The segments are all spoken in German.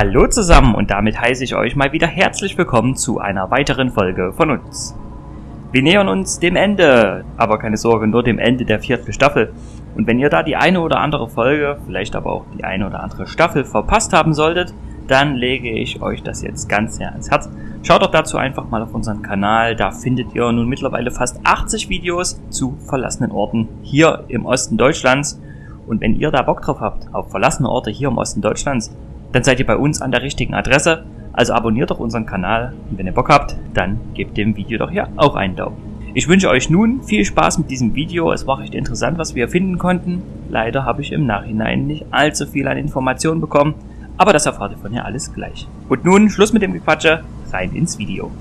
Hallo zusammen und damit heiße ich euch mal wieder herzlich willkommen zu einer weiteren Folge von uns. Wir nähern uns dem Ende, aber keine Sorge, nur dem Ende der vierten Staffel. Und wenn ihr da die eine oder andere Folge, vielleicht aber auch die eine oder andere Staffel verpasst haben solltet, dann lege ich euch das jetzt ganz sehr ans Herz. Schaut doch dazu einfach mal auf unseren Kanal, da findet ihr nun mittlerweile fast 80 Videos zu verlassenen Orten hier im Osten Deutschlands. Und wenn ihr da Bock drauf habt, auf verlassene Orte hier im Osten Deutschlands, dann seid ihr bei uns an der richtigen Adresse. Also abonniert doch unseren Kanal und wenn ihr Bock habt, dann gebt dem Video doch hier auch einen Daumen. Ich wünsche euch nun viel Spaß mit diesem Video. Es war recht interessant, was wir finden konnten. Leider habe ich im Nachhinein nicht allzu viel an Informationen bekommen, aber das erfahrt ihr von hier alles gleich. Und nun Schluss mit dem Gequatsche, rein ins Video.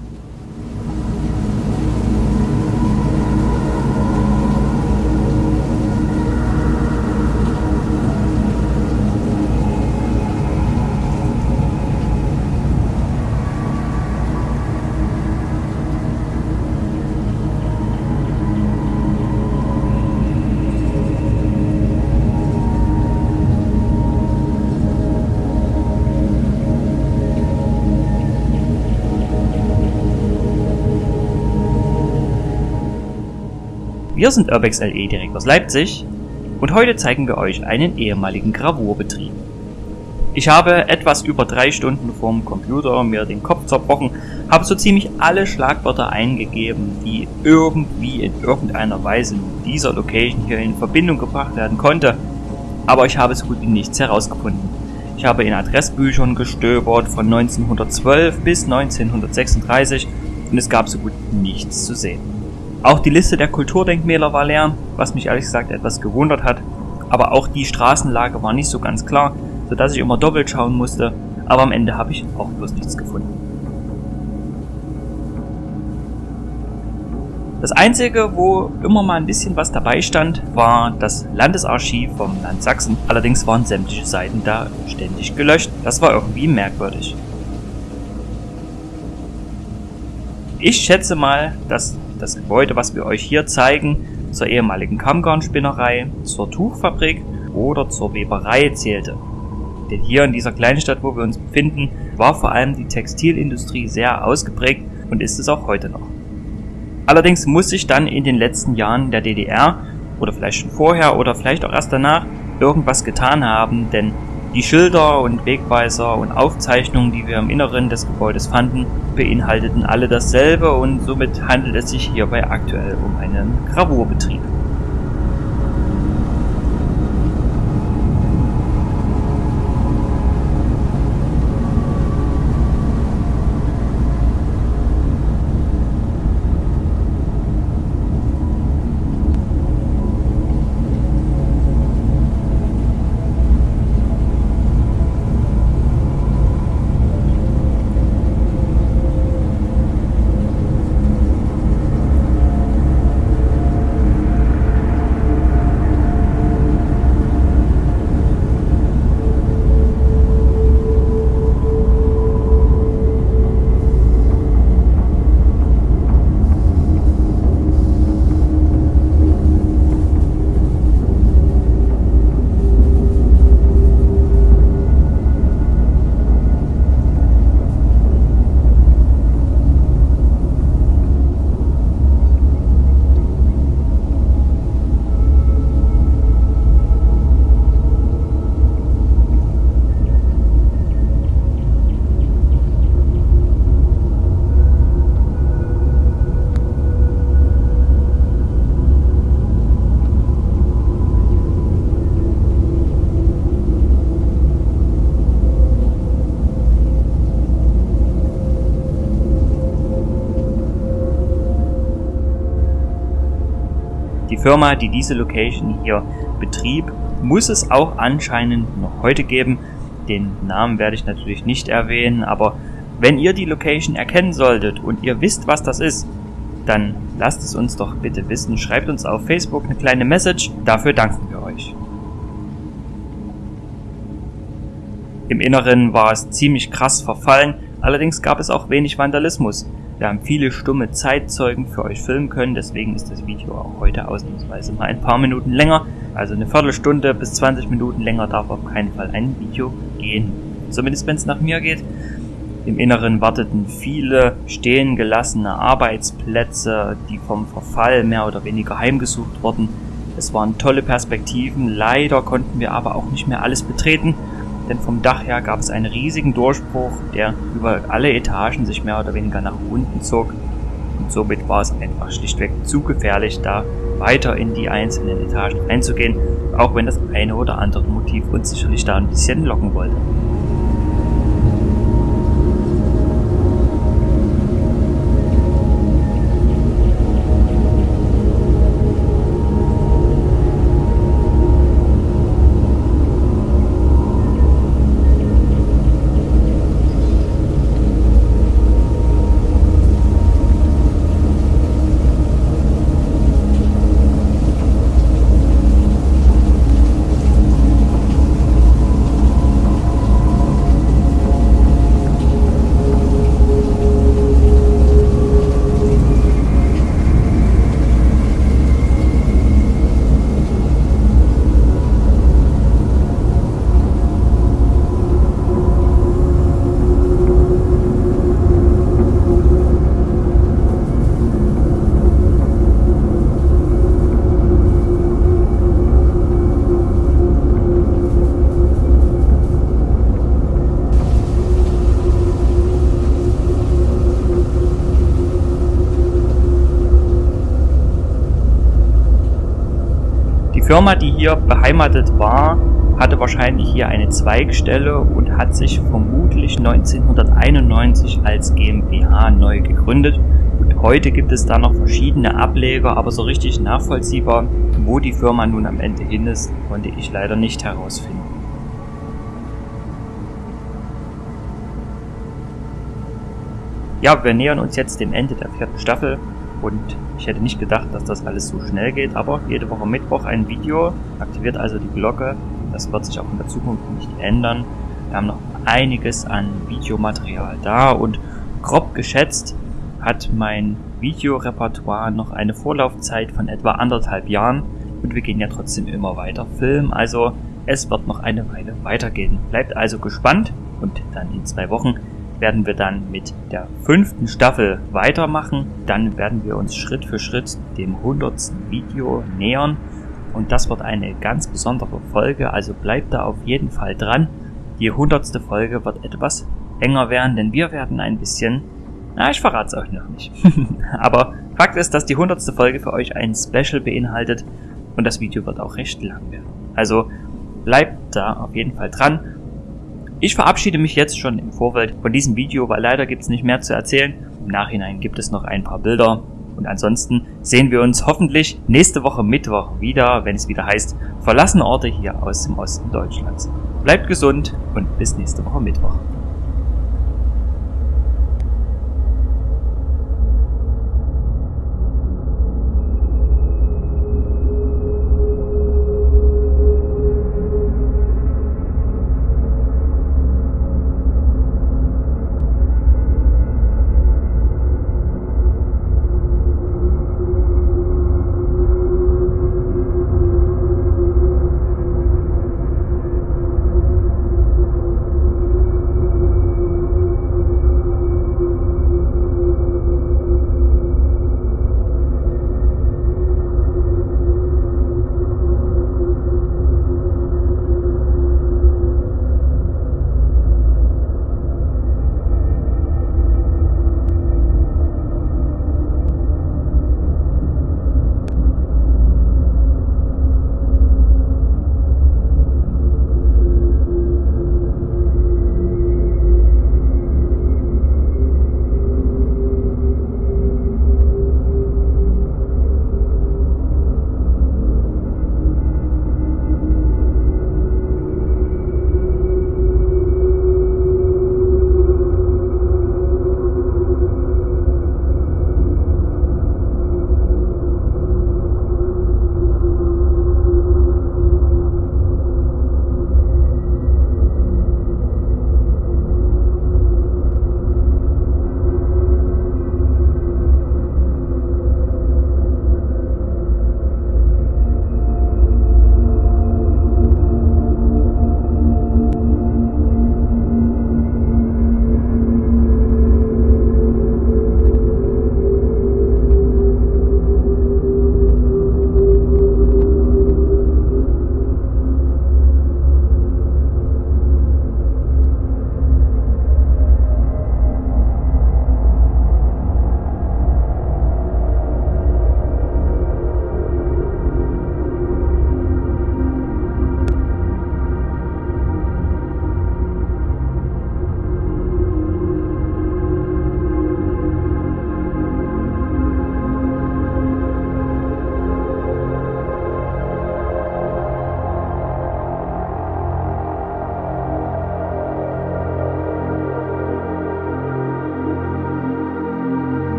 Wir sind Urbex LE direkt aus Leipzig und heute zeigen wir euch einen ehemaligen Gravurbetrieb. Ich habe etwas über drei Stunden vorm Computer mir den Kopf zerbrochen, habe so ziemlich alle Schlagwörter eingegeben, die irgendwie in irgendeiner Weise mit dieser Location hier in Verbindung gebracht werden konnte, aber ich habe so gut wie nichts herausgefunden. Ich habe in Adressbüchern gestöbert von 1912 bis 1936 und es gab so gut nichts zu sehen. Auch die Liste der Kulturdenkmäler war leer, was mich ehrlich gesagt etwas gewundert hat. Aber auch die Straßenlage war nicht so ganz klar, sodass ich immer doppelt schauen musste. Aber am Ende habe ich auch bloß nichts gefunden. Das einzige, wo immer mal ein bisschen was dabei stand, war das Landesarchiv vom Land Sachsen. Allerdings waren sämtliche Seiten da ständig gelöscht. Das war irgendwie merkwürdig. Ich schätze mal, dass das Gebäude, was wir euch hier zeigen, zur ehemaligen Kammgarnspinnerei, zur Tuchfabrik oder zur Weberei zählte. Denn hier in dieser kleinen Stadt, wo wir uns befinden, war vor allem die Textilindustrie sehr ausgeprägt und ist es auch heute noch. Allerdings muss sich dann in den letzten Jahren der DDR oder vielleicht schon vorher oder vielleicht auch erst danach irgendwas getan haben, denn die Schilder und Wegweiser und Aufzeichnungen, die wir im Inneren des Gebäudes fanden, beinhalteten alle dasselbe und somit handelt es sich hierbei aktuell um einen Gravurbetrieb. Firma, die diese Location hier betrieb, muss es auch anscheinend noch heute geben. Den Namen werde ich natürlich nicht erwähnen, aber wenn ihr die Location erkennen solltet und ihr wisst, was das ist, dann lasst es uns doch bitte wissen. Schreibt uns auf Facebook eine kleine Message. Dafür danken wir euch. Im Inneren war es ziemlich krass verfallen, allerdings gab es auch wenig Vandalismus. Wir haben viele stumme Zeitzeugen für euch filmen können, deswegen ist das Video auch heute ausnahmsweise mal ein paar Minuten länger. Also eine Viertelstunde bis 20 Minuten länger darf auf keinen Fall ein Video gehen. zumindest wenn es nach mir geht. Im Inneren warteten viele stehen gelassene Arbeitsplätze, die vom Verfall mehr oder weniger heimgesucht wurden. Es waren tolle Perspektiven, leider konnten wir aber auch nicht mehr alles betreten, denn vom Dach her gab es einen riesigen Durchbruch, der über alle Etagen sich mehr oder weniger nach unten zog. Und somit war es einfach schlichtweg zu gefährlich, da weiter in die einzelnen Etagen einzugehen, auch wenn das eine oder andere Motiv uns sicherlich da ein bisschen locken wollte. Firma, die hier beheimatet war, hatte wahrscheinlich hier eine Zweigstelle und hat sich vermutlich 1991 als GmbH neu gegründet. Und heute gibt es da noch verschiedene Ableger, aber so richtig nachvollziehbar, wo die Firma nun am Ende hin ist, konnte ich leider nicht herausfinden. Ja, wir nähern uns jetzt dem Ende der vierten Staffel und ich hätte nicht gedacht, dass das alles so schnell geht, aber jede Woche Mittwoch ein Video, aktiviert also die Glocke. Das wird sich auch in der Zukunft nicht ändern. Wir haben noch einiges an Videomaterial da und grob geschätzt hat mein Videorepertoire noch eine Vorlaufzeit von etwa anderthalb Jahren und wir gehen ja trotzdem immer weiter filmen, also es wird noch eine Weile weitergehen. Bleibt also gespannt und dann in zwei Wochen werden wir dann mit der fünften Staffel weitermachen. Dann werden wir uns Schritt für Schritt dem hundertsten Video nähern. Und das wird eine ganz besondere Folge, also bleibt da auf jeden Fall dran. Die hundertste Folge wird etwas enger werden, denn wir werden ein bisschen, na, ich verrate es euch noch nicht. Aber Fakt ist, dass die hundertste Folge für euch ein Special beinhaltet und das Video wird auch recht lang werden. Also bleibt da auf jeden Fall dran ich verabschiede mich jetzt schon im Vorfeld von diesem Video, weil leider gibt es nicht mehr zu erzählen. Im Nachhinein gibt es noch ein paar Bilder. Und ansonsten sehen wir uns hoffentlich nächste Woche Mittwoch wieder, wenn es wieder heißt, verlassene Orte hier aus dem Osten Deutschlands. Bleibt gesund und bis nächste Woche Mittwoch.